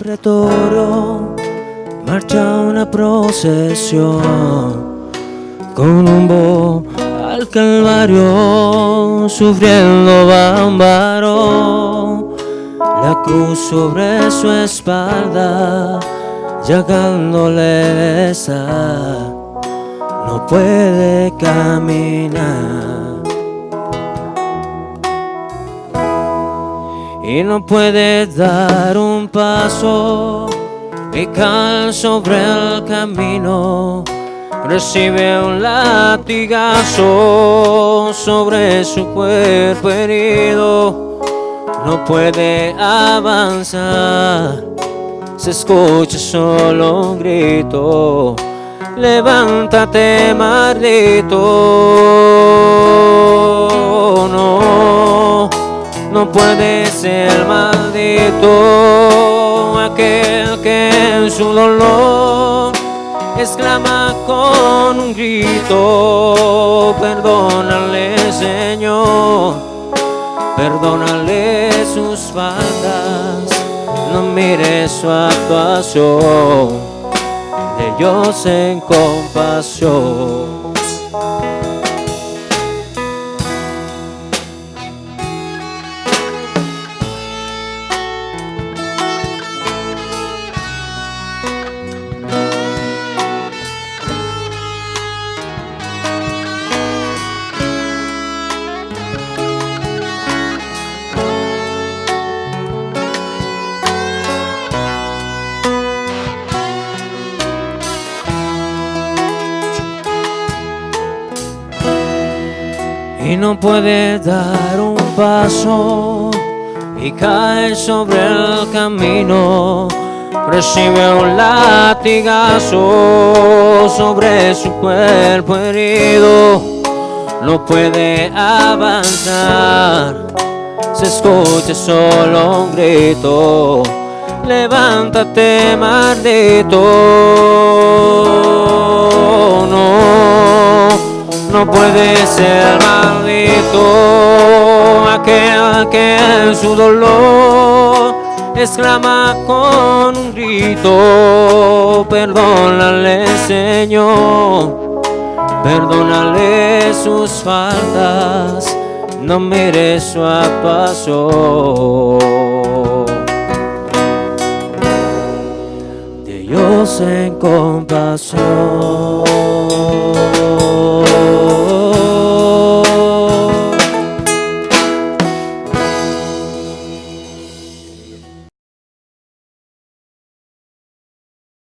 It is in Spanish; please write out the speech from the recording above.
Pretorio, marcha una procesión con un al calvario, sufriendo varón, la cruz sobre su espalda, llagándole esa, no puede caminar. Y no puede dar un paso y cae sobre el camino. Recibe un latigazo sobre su cuerpo herido. No puede avanzar. Se escucha solo un grito. Levántate maldito. No no puede ser maldito aquel que en su dolor exclama con un grito, perdónale Señor, perdónale sus faltas, no mire su actuación, de Dios en compasión. Y no puede dar un paso y cae sobre el camino. Recibe un latigazo sobre su cuerpo herido. No puede avanzar, se escucha solo un grito. Levántate, maldito. No puede ser maldito aquel que en su dolor exclama con un grito, perdónale Señor, perdónale sus faltas, no mire su paso. De Dios en compasión.